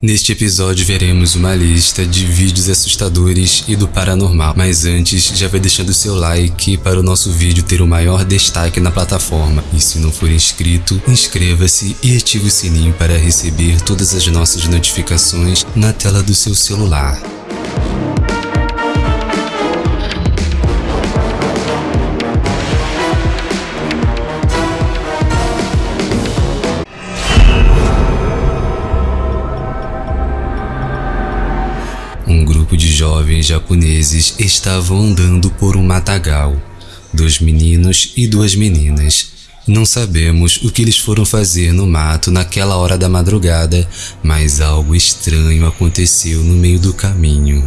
Neste episódio veremos uma lista de vídeos assustadores e do paranormal, mas antes já vai deixando seu like para o nosso vídeo ter o maior destaque na plataforma. E se não for inscrito, inscreva-se e ative o sininho para receber todas as nossas notificações na tela do seu celular. Grupo de jovens japoneses estavam andando por um matagal. Dois meninos e duas meninas. Não sabemos o que eles foram fazer no mato naquela hora da madrugada, mas algo estranho aconteceu no meio do caminho.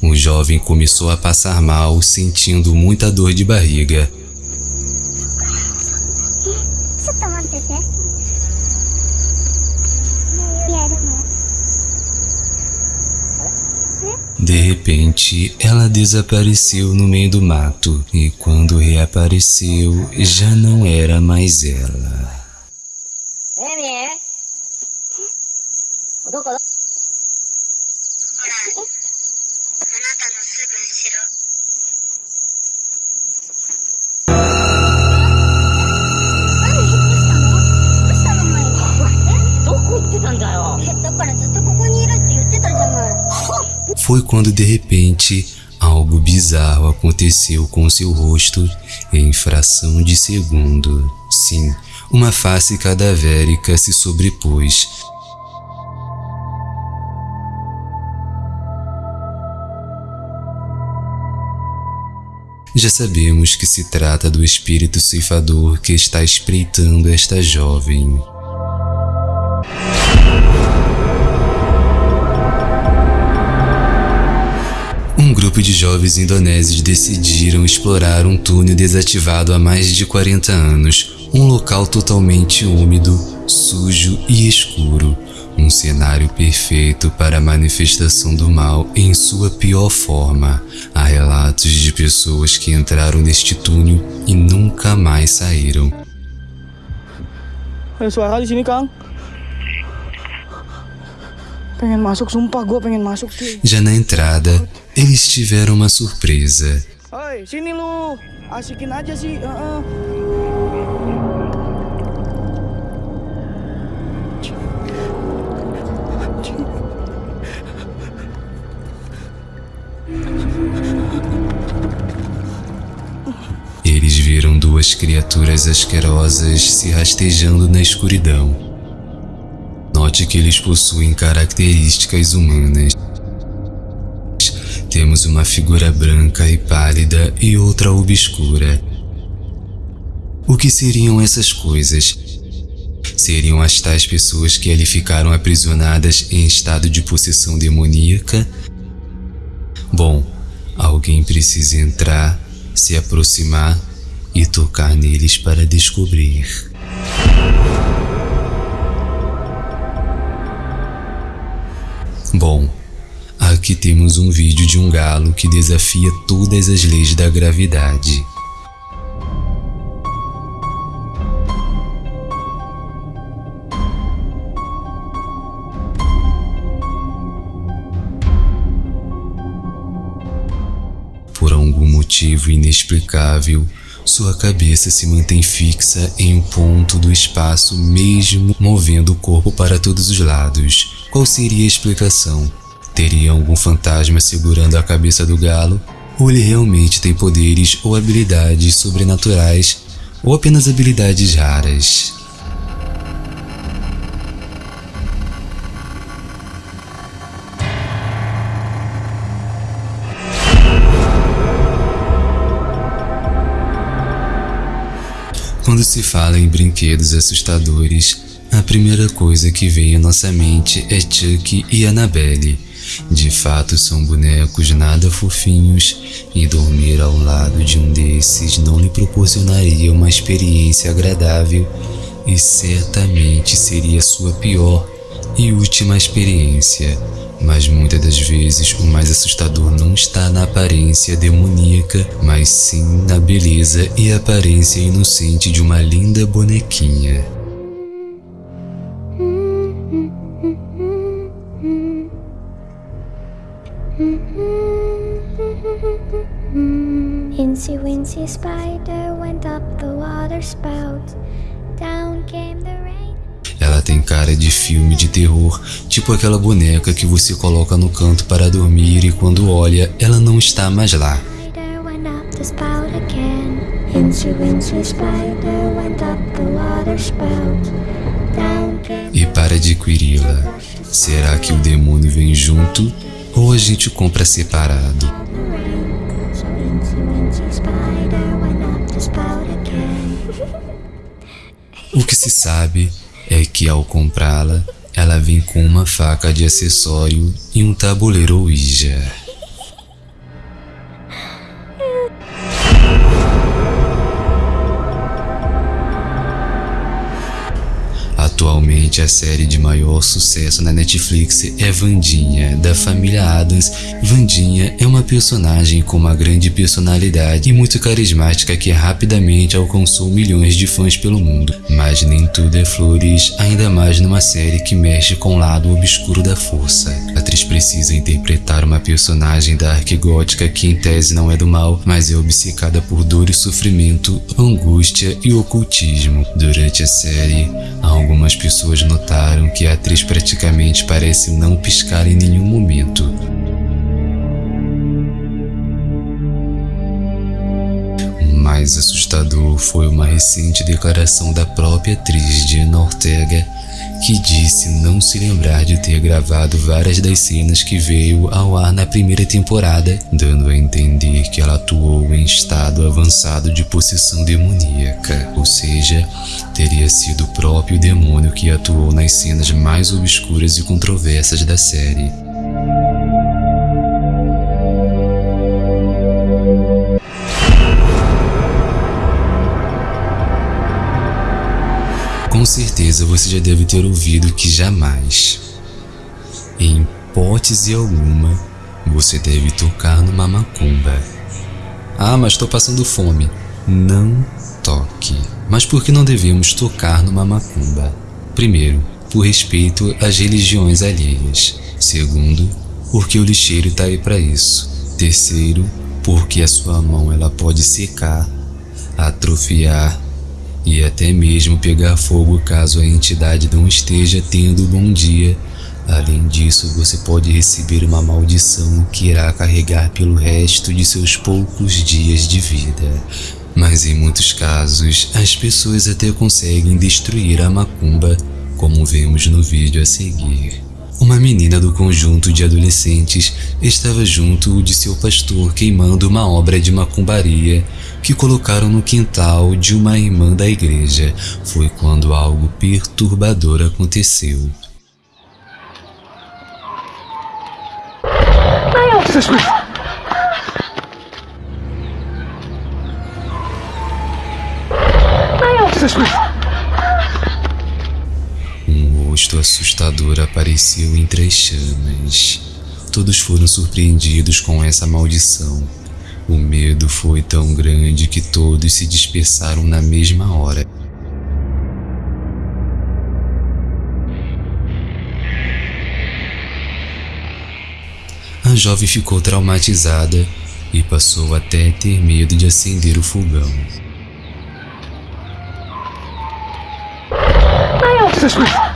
O jovem começou a passar mal, sentindo muita dor de barriga. De repente, ela desapareceu no meio do mato. E quando reapareceu, já não era mais ela. Foi quando de repente algo bizarro aconteceu com seu rosto em fração de segundo. Sim, uma face cadavérica se sobrepôs. Já sabemos que se trata do espírito ceifador que está espreitando esta jovem. Um grupo de jovens indonésios decidiram explorar um túnel desativado há mais de 40 anos, um local totalmente úmido, sujo e escuro, um cenário perfeito para a manifestação do mal em sua pior forma. Há relatos de pessoas que entraram neste túnel e nunca mais saíram. Pengen masuk, sumpah gue pengen masuk cuy. Já na entrada, eles tiveram uma surpresa. Hei, sini lu. Asikin aja sih. heeh. Eles viram duas criaturas asquerosas se rastejando na escuridão. Note que eles possuem características humanas. Temos uma figura branca e pálida e outra obscura. O que seriam essas coisas? Seriam as tais pessoas que ali ficaram aprisionadas em estado de possessão demoníaca? Bom, alguém precisa entrar, se aproximar e tocar neles para descobrir. Bom, aqui temos um vídeo de um galo que desafia todas as leis da gravidade. Por algum motivo inexplicável, sua cabeça se mantém fixa em um ponto do espaço mesmo movendo o corpo para todos os lados. Qual seria a explicação? Teria algum fantasma segurando a cabeça do galo? Ou ele realmente tem poderes ou habilidades sobrenaturais ou apenas habilidades raras? Quando se fala em brinquedos assustadores, a primeira coisa que vem à nossa mente é Chuck e Annabelle. De fato, são bonecos nada fofinhos e dormir ao lado de um desses não lhe proporcionaria uma experiência agradável e certamente seria sua pior e última experiência. Mas muitas das vezes o mais assustador não está na aparência demoníaca, mas sim na beleza e aparência inocente de uma linda bonequinha. Ela tem cara de filme de terror, tipo aquela boneca que você coloca no canto para dormir e quando olha, ela não está mais lá. E para adquiri-la, será que o demônio vem junto ou a gente compra separado? O que se sabe é que ao comprá-la, ela vem com uma faca de acessório e um tabuleiro Ouija. A série de maior sucesso na Netflix é Vandinha, da família Adams. Vandinha é uma personagem com uma grande personalidade e muito carismática que rapidamente alcançou milhões de fãs pelo mundo. Mas nem tudo é flores, ainda mais numa série que mexe com o lado obscuro da força. A atriz precisa interpretar uma personagem dark gótica que em tese não é do mal, mas é obcecada por dor e sofrimento, angústia e ocultismo. Durante a série, algumas pessoas notaram que a atriz praticamente parece não piscar em nenhum momento. Mais assustador foi uma recente declaração da própria atriz Diana Ortega que disse não se lembrar de ter gravado várias das cenas que veio ao ar na primeira temporada, dando a entender que ela atuou em estado avançado de possessão demoníaca, ou seja, teria sido o próprio demônio que atuou nas cenas mais obscuras e controversas da série. Com certeza você já deve ter ouvido que jamais, em hipótese alguma, você deve tocar numa macumba. Ah, mas estou passando fome. Não toque. Mas por que não devemos tocar numa macumba? Primeiro, por respeito às religiões alheias. Segundo, porque o lixeiro está aí para isso. Terceiro, porque a sua mão ela pode secar, atrofiar e até mesmo pegar fogo caso a entidade não esteja tendo bom dia. Além disso, você pode receber uma maldição que irá carregar pelo resto de seus poucos dias de vida. Mas em muitos casos, as pessoas até conseguem destruir a macumba, como vemos no vídeo a seguir. Uma menina do conjunto de adolescentes estava junto de seu pastor queimando uma obra de macumbaria que colocaram no quintal de uma irmã da igreja. Foi quando algo perturbador aconteceu. Rosto assustador apareceu entre as chamas. Todos foram surpreendidos com essa maldição. O medo foi tão grande que todos se dispersaram na mesma hora. A jovem ficou traumatizada e passou até ter medo de acender o fogão. Bom,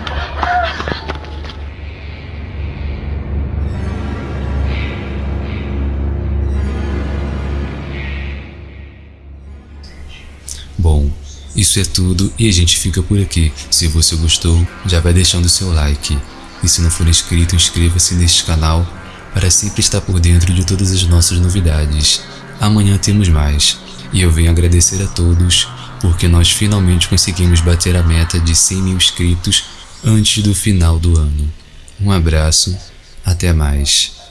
isso é tudo e a gente fica por aqui. Se você gostou, já vai deixando seu like. E se não for inscrito, inscreva-se neste canal para sempre estar por dentro de todas as nossas novidades. Amanhã temos mais. E eu venho agradecer a todos porque nós finalmente conseguimos bater a meta de 100 mil inscritos antes do final do ano. Um abraço, até mais.